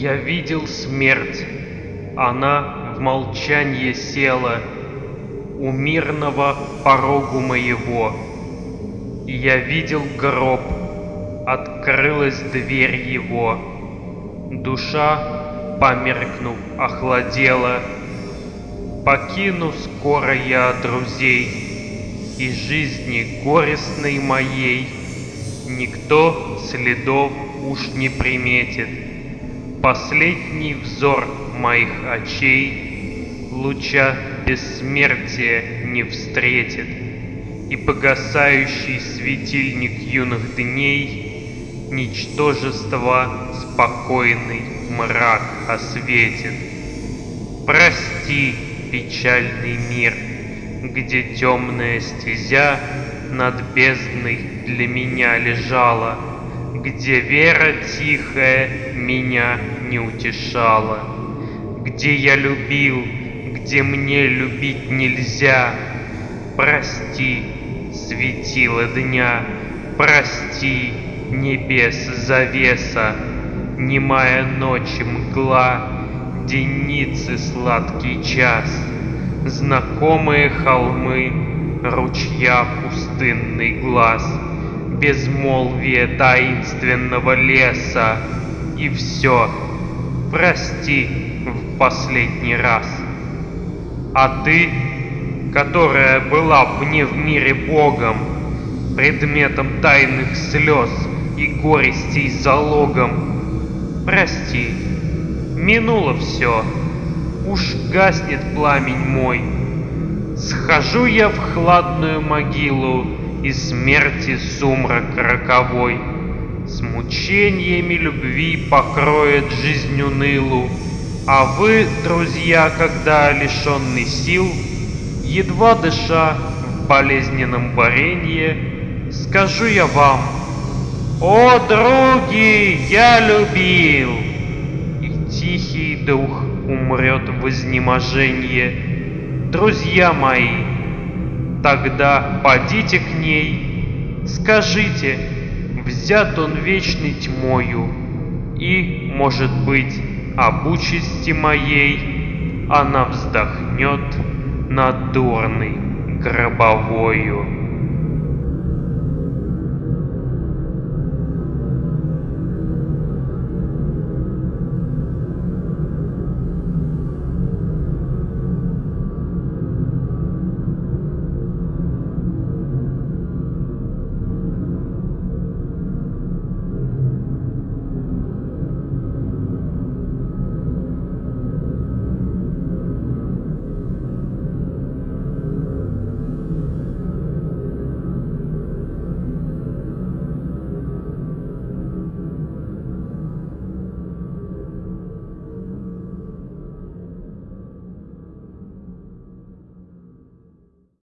Я видел смерть, она в молчанье села У мирного порогу моего. И я видел гроб, открылась дверь его. Душа, померкнув, охладела. Покину скоро я друзей, И жизни горестной моей Никто следов уж не приметит. Последний взор моих очей Луча бессмертия не встретит, И погасающий светильник юных дней Ничтожество спокойный мрак осветит. Прости, печальный мир, Где темная стезя над бездной для меня лежала, Где вера тихая меня не утешала, Где я любил, где мне любить нельзя. Прости, светило дня, прости, небес завеса, Немая ночи мгла, денницы сладкий час, Знакомые холмы, ручья пустынный глаз, Безмолвие таинственного леса, И все, прости в последний раз. А ты, которая была мне в мире Богом, Предметом тайных слез и горестей залогом, Прости, минуло все, уж гаснет пламень мой, Схожу я в хладную могилу, и смерти сумрак роковой. С мучениями любви покроет жизнь унылу, А вы, друзья, когда лишенный сил, Едва дыша в болезненном боренье, Скажу я вам, «О, други, я любил!» И тихий дух умрет в изнеможенье, Друзья мои, тогда подите к ней, скажите, взят он вечной тьмою, и, может быть, об участи моей она вздохнет над дурной гробовою.